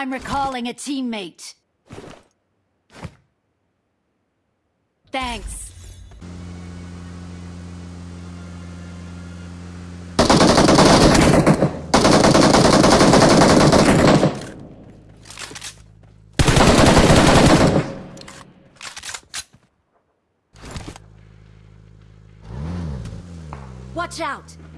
I'm recalling a teammate. Thanks. Watch out!